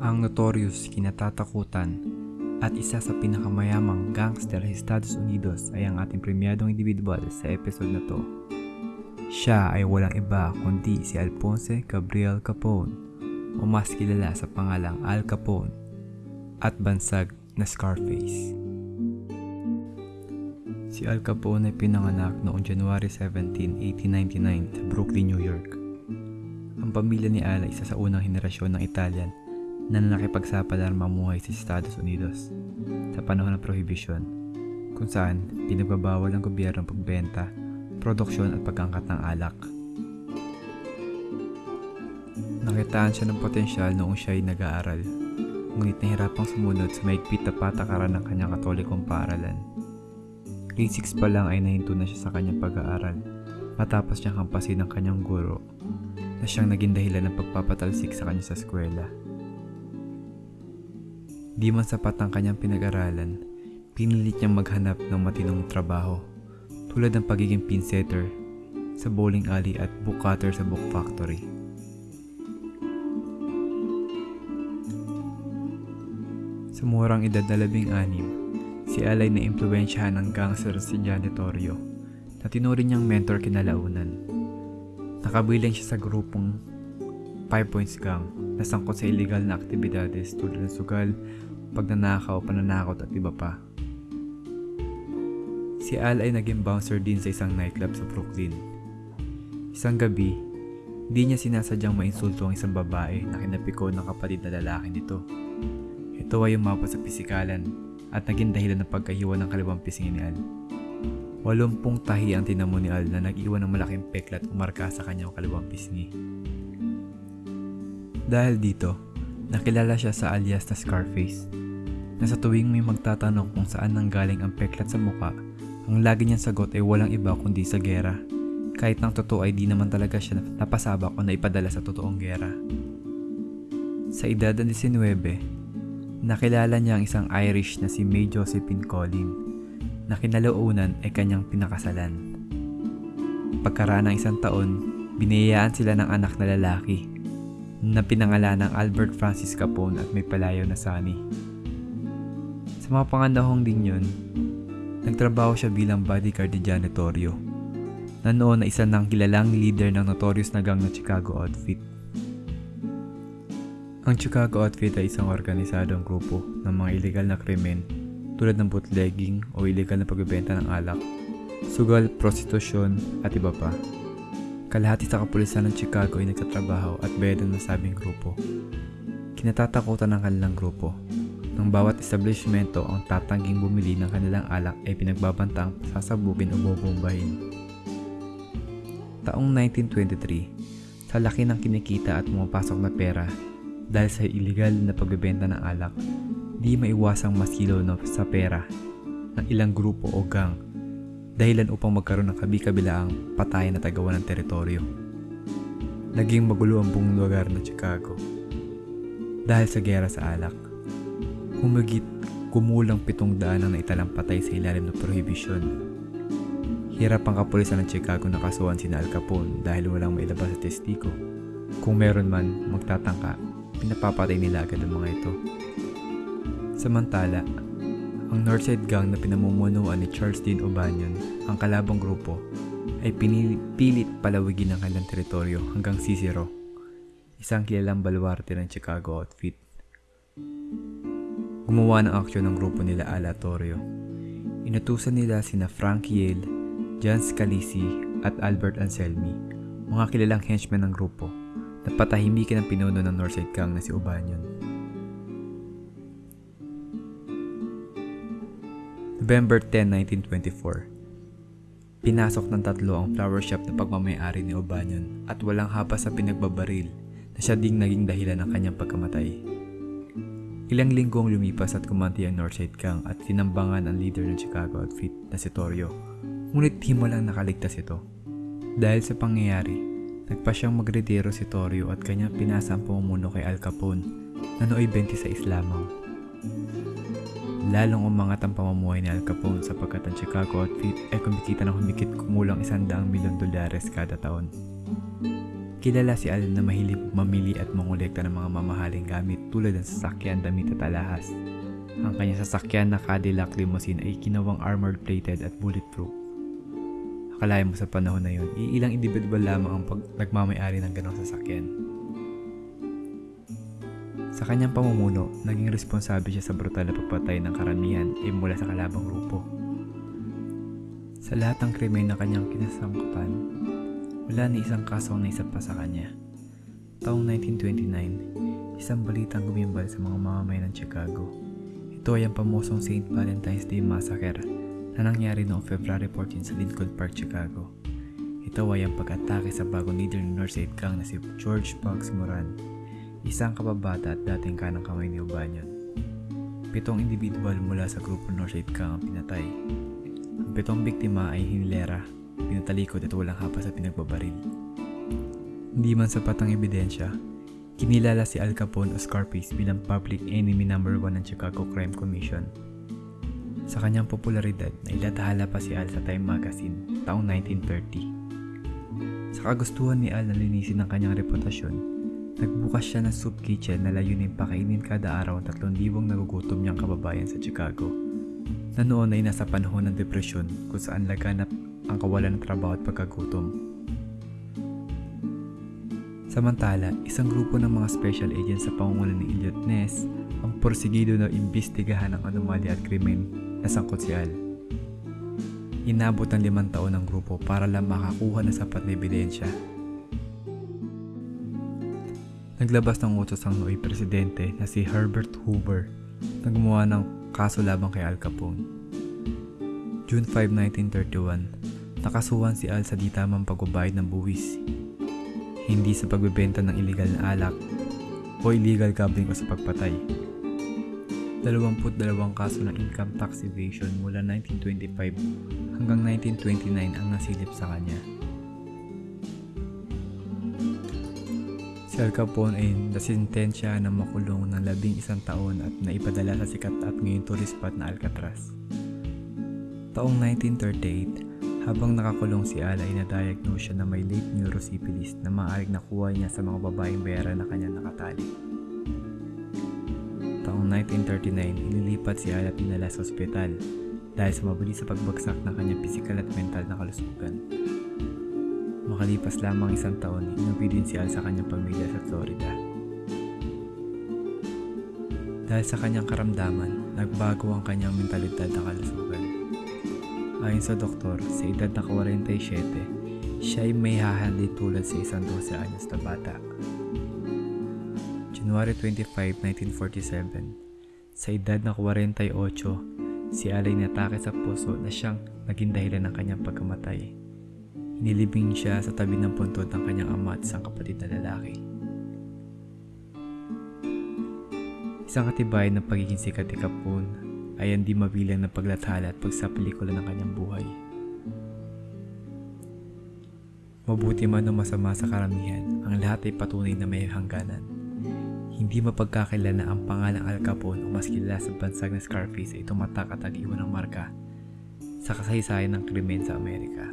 Ang notorious kinatatakutan at isa sa pinakamayamang gangster sa Estados Unidos ay ang ating premiadong individual sa episode na to. Siya ay walang iba kundi si Alphonse Gabriel Capone o mas kilala sa pangalang Al Capone at bansag na Scarface. Si Al Capone ay pinanganak noong January 17, 1899 sa Brooklyn, New York. Ang pamilya ni Al ay isa sa unang henerasyon ng Italian na nakipagsapalaran mamuhay sa Estados Unidos sa panahon ng Prohibition, kung saan pinagbabawal ng gobyerno ang pagbenta, produksyon at pagkangkat ng alak. Nakitaan siya ng potensyal noong siya ay nag-aaral, ngunit nahirapang sumunod sa maigpit na patakaran ng kanyang katolikong paaralan. Grade 6 pa lang ay nahinto na siya sa kanyang pag-aaral matapos niyang kampasin ng kanyang guro na siyang naging dahilan ng pagpapatalsik sa kanya sa eskwela. Di man sapat ang kanyang pinag-aralan, pinilit niyang maghanap ng matinong trabaho tulad ng pagiging pinsetter sa bowling alley at book cutter sa book factory. Sa murang edad na labing anim, si Alay na impluensyahan ng gangster si Janitorio na tinuring niyang mentor kinalaunan. Nakabilang siya sa grupong Five Points Gang na sangkot sa illegal na aktibidades tulad ng sugal, pagnanakaw, pananakot at iba pa. Si Al ay naging bouncer din sa isang nightclub sa Brooklyn. Isang gabi, di niya sinasadyang mainsulto ang isang babae na kinapiko ng kapatid na lalaki nito. Ito ay umabot sa pisikalan at naging dahilan ng pagkahiwa ng kalawang pisingin ni Al. Walumpung tahi ang tinamo ni Al na nag-iwan ng malaking peklat umarka sa kanyang kalawang pisngi. Dahil dito, nakilala siya sa alias na Scarface, na sa tuwing may magtatanong kung saan nanggaling ang peklat sa muka, ang lagi niyang sagot ay walang iba kundi sa gera. Kahit nang totoo ay di naman talaga siya napasabak o naipadala sa totoong gera. Sa edad na 19, nakilala niya ang isang Irish na si May Josephine Collin na kinalaunan ay kanyang pinakasalan. Pagkaraan ng isang taon, binayaan sila ng anak na lalaki na pinangalan ng Albert Francis Capone at may palayaw na Sunny. Sa mga panganahong din yun, nagtrabaho siya bilang bodyguard ni Janitorio na noon na isa ng kilalang leader ng notorious na gang na Chicago Outfit. Ang Chicago Outfit ay isang organisadong grupo ng mga illegal na krimen tulad ng bootlegging o illegal na pagbebenta ng alak, sugal, prostitusyon at iba pa. Kalahati sa kapulisan ng Chicago ay nagtatrabaho at bayad ng nasabing grupo. Kinatatakutan ng kanilang grupo. Nang bawat establishmento ang tatangging bumili ng kanilang alak ay pinagbabantang sasabugin o bobombahin. Taong 1923, sa laki ng kinikita at pumapasok na pera dahil sa illegal na pagbebenta ng alak, di maiwasang masilo no sa pera ng ilang grupo o gang dahilan upang magkaroon ng kabi-kabilaang patayan na tagawan ng teritoryo. Naging magulo ang buong lugar ng Chicago dahil sa gera sa alak. Humigit kumulang pitong daan ang naitalang patay sa ilalim ng prohibisyon. Hirap ang kapulisan ng Chicago na kasuhan sina Al Capone dahil walang mailabas sa testigo. Kung meron man magtatangka, pinapapatay nila agad ang mga ito. Samantala, ang Northside Gang na pinamumunuan ni Charles Dean O'Banion, ang kalabang grupo, ay pinipilit palawigin ang kanilang teritoryo hanggang Cicero, isang kilalang baluarte ng Chicago outfit. Gumawa ng aksyon ng grupo nila Alatorio. Inutusan nila sina Frank Yale, John Scalisi at Albert Anselmi, mga kilalang henchmen ng grupo, na patahimikin ang pinuno ng Northside Gang na si O'Banion. November 10, 1924. Pinasok ng tatlo ang flower shop na pagmamayari ni O'Banion at walang hapa sa pinagbabaril na siya ding naging dahilan ng kanyang pagkamatay. Ilang linggong lumipas at kumanti ang Northside Gang at tinambangan ang leader ng Chicago outfit na si Torio. Ngunit di mo lang nakaligtas ito. Dahil sa pangyayari, nagpa siyang magretiro si Torio at kanyang pinasa ang pamumuno kay Al Capone na nooy 26 lamang. Lalong umangat ang pamumuhay ni Al Capone sapagkat ang Chicago outfit ay kumikita ng humikit kumulang 100 milyon dolares kada taon. Kilala si Al na mahilig mamili at mangolekta ng mga mamahaling gamit tulad ng sasakyan, damit at alahas. Ang kanyang sasakyan na Cadillac limousine ay kinawang armored plated at bulletproof. Akalain mo sa panahon na yun, iilang individual lamang ang pag nagmamayari ng ganong sasakyan. Sa kanyang pamumuno, naging responsable siya sa brutal na pagpatay ng karamihan ay mula sa kalabang grupo. Sa lahat ng krimen na kanyang kinasangkutan, wala ni isang kaso ang naisap pa sa kanya. Taong 1929, isang balitang gumimbal sa mga mamamayan ng Chicago. Ito ay ang pamosong St. Valentine's Day Massacre na nangyari noong February 14 sa Lincoln Park, Chicago. Ito ay ang pag-atake sa bagong leader ng Northside Gang na si George Bugs Moran, isang kababata at dating kanang kamay ni Ubanyon. Pitong individual mula sa grupo Northside Gang ang pinatay. Ang pitong biktima ay hinilera, pinatalikod at walang hapa sa pinagbabaril. Hindi man sapat ang ebidensya, kinilala si Al Capone o Scarface bilang public enemy number 1 ng Chicago Crime Commission. Sa kanyang popularidad, nailatahala pa si Al sa Time Magazine taong 1930. Sa kagustuhan ni Al na linisin ang kanyang reputasyon, nagbukas siya ng soup kitchen na layunin pakainin kada araw ang 3,000 nagugutom niyang kababayan sa Chicago na noon ay nasa panahon ng depresyon kung saan laganap ang kawalan ng trabaho at pagkagutom. Samantala, isang grupo ng mga special agents sa pangungunan ni Elliot Ness ang porsigido na imbestigahan ang anomalya at krimen na sangkot si Al. Inabot ng limang taon ng grupo para lang makakuha ng sapat na ebidensya. Naglabas ng utos ang nooy presidente na si Herbert Hoover na gumawa ng kaso labang kay Al Capone. June 5, 1931, nakasuhan si Al sa di tamang pagbabayad ng buwis. Hindi sa pagbebenta ng illegal na alak o illegal gambling o sa pagpatay. 22 kaso ng income tax evasion mula 1925 hanggang 1929 ang nasilip sa kanya. Al Capone ay nasintensya na makulong ng labing isang taon at naipadala sa sikat at ngayon tourist spot na Alcatraz. Taong 1938, habang nakakulong si Al ay na-diagnose siya na may late neurosyphilis na maaaring nakuha niya sa mga babaeng bayaran na kanya nakatali. Taong 1939, inilipat si Al at dinala sa ospital dahil sa mabilis sa pagbagsak ng kanyang pisikal at mental na kalusugan. Makalipas lamang isang taon, inuwi din si sa kanyang pamilya sa Florida. Dahil sa kanyang karamdaman, nagbago ang kanyang mentalidad na kalusugan. Ayon sa doktor, sa edad na 47, siya ay may hahandi tulad sa isang 12 anyos na bata. January 25, 1947, sa edad na 48, si Al ay natake sa puso na siyang naging dahilan ng kanyang pagkamatay. Nilibing siya sa tabi ng puntod ng kanyang ama at isang kapatid na lalaki. Isang katibay ng pagiging sikat ni Capone ay hindi mabilang na paglathala at pagsapelikula ng kanyang buhay. Mabuti man o masama sa karamihan, ang lahat ay patunay na may hangganan. Hindi mapagkakilala ang pangalang Al Capone o mas kilala sa bansag na Scarface ay tumatak at nag-iwan ng marka sa kasaysayan ng krimen sa Amerika.